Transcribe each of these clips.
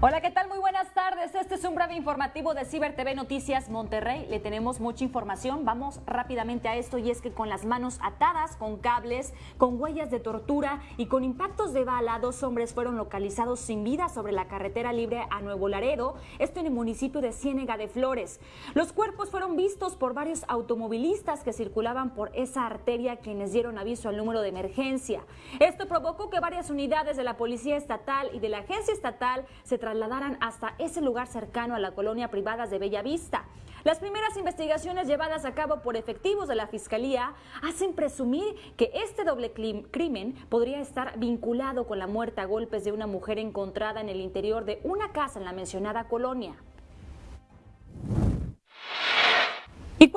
Hola, ¿qué tal? Muy buenas tardes. Este es un breve informativo de Ciber TV Noticias Monterrey. Le tenemos mucha información. Vamos rápidamente a esto y es que con las manos atadas, con cables, con huellas de tortura y con impactos de bala, dos hombres fueron localizados sin vida sobre la carretera libre a Nuevo Laredo, esto en el municipio de Ciénega de Flores. Los cuerpos fueron vistos por varios automovilistas que circulaban por esa arteria quienes dieron aviso al número de emergencia. Esto provocó que varias unidades de la Policía Estatal y de la Agencia Estatal se trasladaran hasta ese lugar cercano a la colonia Privadas de Bellavista. Las primeras investigaciones llevadas a cabo por efectivos de la Fiscalía hacen presumir que este doble crimen podría estar vinculado con la muerte a golpes de una mujer encontrada en el interior de una casa en la mencionada colonia. Y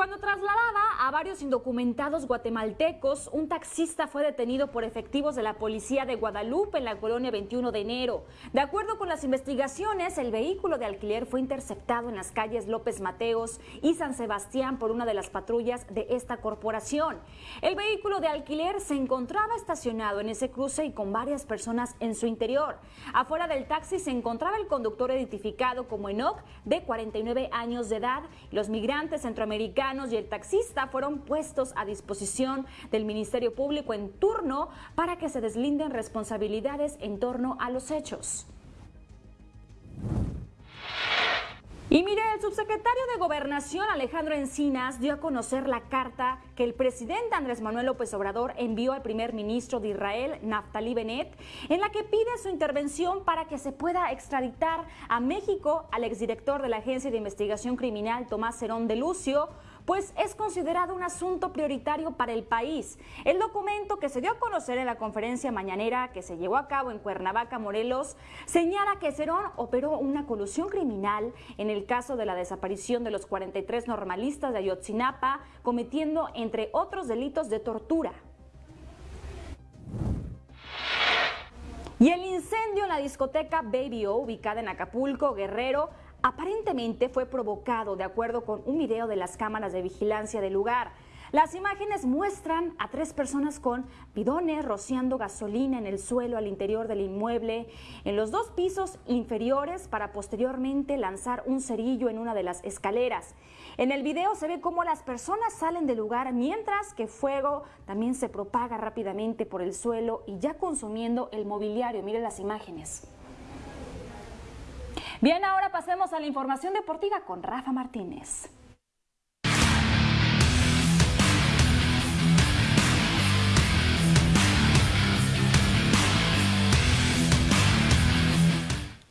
varios indocumentados guatemaltecos, un taxista fue detenido por efectivos de la policía de Guadalupe en la colonia 21 de enero. De acuerdo con las investigaciones, el vehículo de alquiler fue interceptado en las calles López Mateos y San Sebastián por una de las patrullas de esta corporación. El vehículo de alquiler se encontraba estacionado en ese cruce y con varias personas en su interior. Afuera del taxi se encontraba el conductor identificado como Enoch, de 49 años de edad. Los migrantes centroamericanos y el taxista fueron puestos a disposición del Ministerio Público en turno para que se deslinden responsabilidades en torno a los hechos. Y mire, el subsecretario de Gobernación Alejandro Encinas dio a conocer la carta que el presidente Andrés Manuel López Obrador envió al primer ministro de Israel, Naftali Bennett, en la que pide su intervención para que se pueda extraditar a México al exdirector de la Agencia de Investigación Criminal, Tomás Cerón de Lucio, pues es considerado un asunto prioritario para el país. El documento que se dio a conocer en la conferencia mañanera que se llevó a cabo en Cuernavaca, Morelos, señala que Cerón operó una colusión criminal en el caso de la desaparición de los 43 normalistas de Ayotzinapa, cometiendo, entre otros delitos de tortura. Y el incendio en la discoteca Baby O, ubicada en Acapulco, Guerrero, aparentemente fue provocado de acuerdo con un video de las cámaras de vigilancia del lugar. Las imágenes muestran a tres personas con bidones rociando gasolina en el suelo al interior del inmueble, en los dos pisos inferiores para posteriormente lanzar un cerillo en una de las escaleras. En el video se ve cómo las personas salen del lugar mientras que fuego también se propaga rápidamente por el suelo y ya consumiendo el mobiliario. Miren las imágenes. Bien, ahora pasemos a la información deportiva con Rafa Martínez.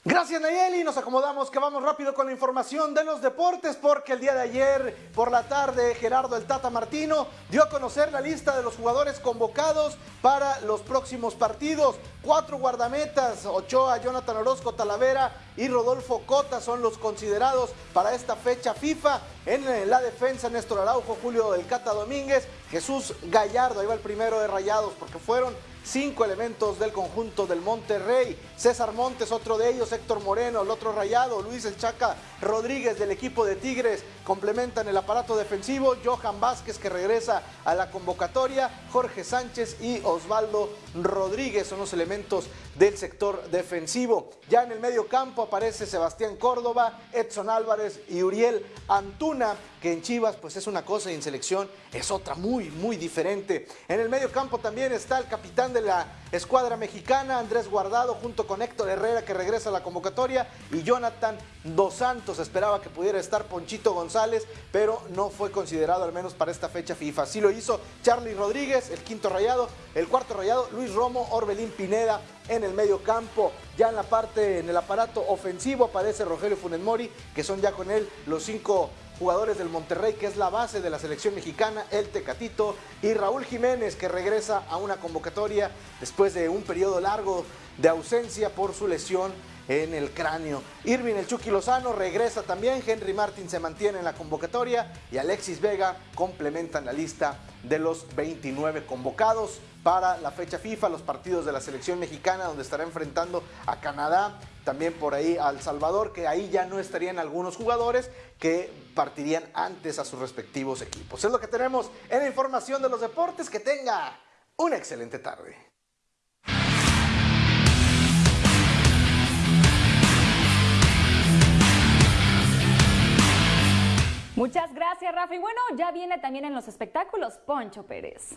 Gracias Nayeli, nos acomodamos que vamos rápido con la información de los deportes porque el día de ayer por la tarde Gerardo el Tata Martino dio a conocer la lista de los jugadores convocados para los próximos partidos. Cuatro guardametas, Ochoa, Jonathan Orozco, Talavera y Rodolfo Cota son los considerados para esta fecha FIFA. En la defensa Néstor Araujo, Julio del Cata Domínguez, Jesús Gallardo, ahí va el primero de Rayados porque fueron cinco elementos del conjunto del Monterrey. César Montes, otro de ellos, Héctor Moreno, el otro rayado, Luis El Chaca Rodríguez del equipo de Tigres complementan el aparato defensivo, Johan Vázquez que regresa a la convocatoria, Jorge Sánchez y Osvaldo Rodríguez son los elementos del sector defensivo. Ya en el medio campo aparece Sebastián Córdoba, Edson Álvarez y Uriel Antuna, que en Chivas pues es una cosa y en selección es otra muy, muy diferente. En el medio campo también está el capitán de la escuadra mexicana, Andrés Guardado, junto con Héctor Herrera que regresa a la convocatoria y Jonathan Dos Santos. Esperaba que pudiera estar Ponchito González, pero no fue considerado al menos para esta fecha FIFA. Sí lo hizo Charlie Rodríguez, el quinto rayado, el cuarto rayado, Luis Romo, Orbelín Pineda en el medio campo. Ya en la parte, en el aparato ofensivo aparece Rogelio Funes Mori, que son ya con él los cinco jugadores del Monterrey, que es la base de la selección mexicana, el Tecatito, y Raúl Jiménez, que regresa a una convocatoria después de un periodo largo de ausencia por su lesión en el cráneo. Irving el Chucky Lozano regresa también, Henry Martin se mantiene en la convocatoria y Alexis Vega complementan la lista de los 29 convocados para la fecha FIFA, los partidos de la selección mexicana, donde estará enfrentando a Canadá, también por ahí a El Salvador, que ahí ya no estarían algunos jugadores que partirían antes a sus respectivos equipos. Es lo que tenemos en la información de los deportes. Que tenga una excelente tarde. Muchas gracias, Rafa. Y bueno, ya viene también en los espectáculos Poncho Pérez.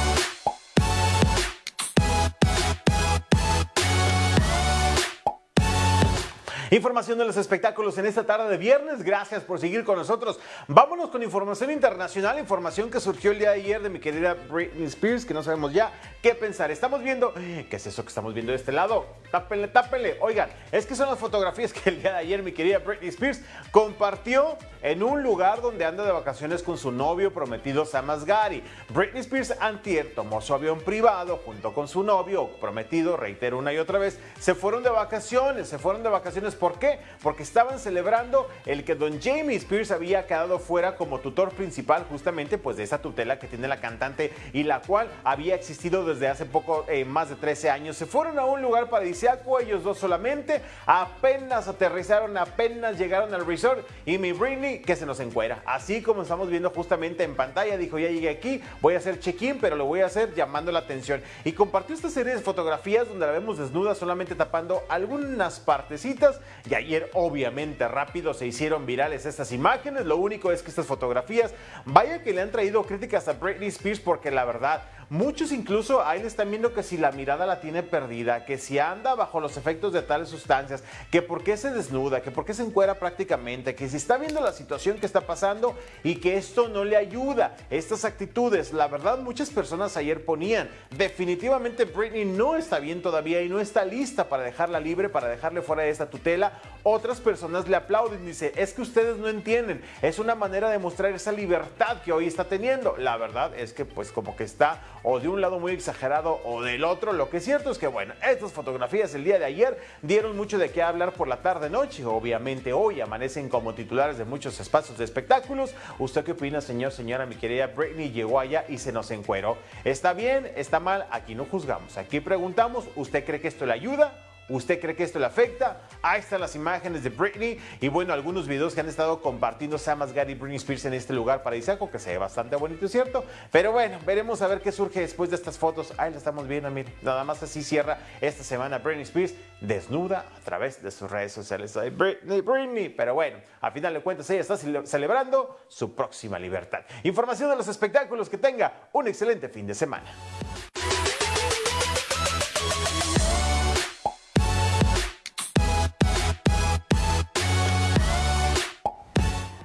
Información de los espectáculos en esta tarde de viernes. Gracias por seguir con nosotros. Vámonos con información internacional, información que surgió el día de ayer de mi querida Britney Spears, que no sabemos ya qué pensar. Estamos viendo, ¿qué es eso que estamos viendo de este lado? Tápenle, tápenle. Oigan, es que son las fotografías que el día de ayer mi querida Britney Spears compartió en un lugar donde anda de vacaciones con su novio prometido Sam Asghari. Britney Spears antier tomó su avión privado junto con su novio prometido, reitero una y otra vez, se fueron de vacaciones, se fueron de vacaciones ¿Por qué? Porque estaban celebrando el que don Jamie Spears había quedado fuera como tutor principal justamente pues de esa tutela que tiene la cantante y la cual había existido desde hace poco, eh, más de 13 años. Se fueron a un lugar paradisíaco, ellos dos solamente, apenas aterrizaron, apenas llegaron al resort y mi Britney que se nos encuera. Así como estamos viendo justamente en pantalla, dijo ya llegué aquí, voy a hacer check-in, pero lo voy a hacer llamando la atención. Y compartió esta serie de fotografías donde la vemos desnuda solamente tapando algunas partecitas y ayer obviamente rápido se hicieron virales estas imágenes. Lo único es que estas fotografías, vaya que le han traído críticas a Britney Spears porque la verdad Muchos incluso ahí le están viendo que si la mirada la tiene perdida, que si anda bajo los efectos de tales sustancias, que por qué se desnuda, que por qué se encuera prácticamente, que si está viendo la situación que está pasando y que esto no le ayuda. Estas actitudes, la verdad muchas personas ayer ponían, definitivamente Britney no está bien todavía y no está lista para dejarla libre, para dejarle fuera de esta tutela. Otras personas le aplauden, dice, es que ustedes no entienden, es una manera de mostrar esa libertad que hoy está teniendo. La verdad es que pues como que está o de un lado muy exagerado o del otro. Lo que es cierto es que, bueno, estas fotografías el día de ayer dieron mucho de qué hablar por la tarde-noche. Obviamente hoy amanecen como titulares de muchos espacios de espectáculos. ¿Usted qué opina, señor, señora? Mi querida Britney llegó allá y se nos encueró. ¿Está bien? ¿Está mal? Aquí no juzgamos. Aquí preguntamos, ¿usted cree que esto le ayuda? ¿Usted cree que esto le afecta? Ahí están las imágenes de Britney y bueno, algunos videos que han estado compartiendo Sam Asghari y Britney Spears en este lugar paradisíaco que se ve bastante bonito, ¿cierto? Pero bueno, veremos a ver qué surge después de estas fotos. Ahí la estamos viendo, miren, nada más así cierra esta semana Britney Spears desnuda a través de sus redes sociales. Britney, Britney, pero bueno, al final de cuentas ella está celebrando su próxima libertad. Información de los espectáculos, que tenga un excelente fin de semana.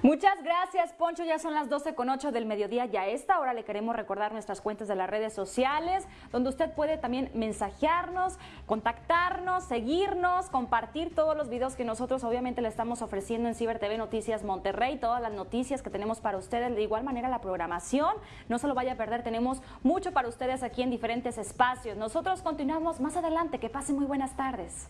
Muchas gracias, Poncho. Ya son las 12 con 8 del mediodía. Ya a esta hora le queremos recordar nuestras cuentas de las redes sociales, donde usted puede también mensajearnos, contactarnos, seguirnos, compartir todos los videos que nosotros obviamente le estamos ofreciendo en Ciber TV Noticias Monterrey, todas las noticias que tenemos para ustedes. De igual manera, la programación, no se lo vaya a perder. Tenemos mucho para ustedes aquí en diferentes espacios. Nosotros continuamos más adelante. Que pasen muy buenas tardes.